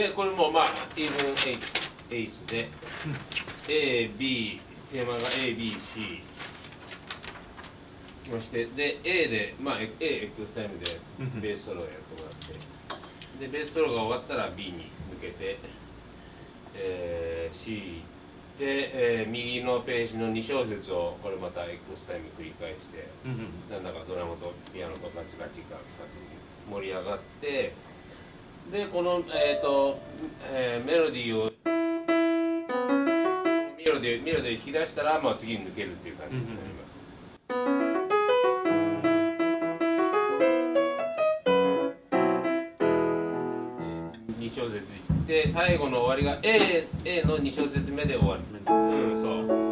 でこれもまあイーブンエイスで AB テーマが ABC きましてで A でまあ AX タイムでベースソロをやってもらって。でベースソロが終わったら B に向けて、えー、C で、えー、右のページの2小節をこれまた X タイム繰り返して、なんだかドラムとピアノとガチガチガチ盛り上がってでこの、えーとえー、メロディーをメロディーメロディー引き出したら、まあ、次に抜けるっていう感じになります。2小節いって最後の終わりが A, A の2小節目で終わる。うん、そう。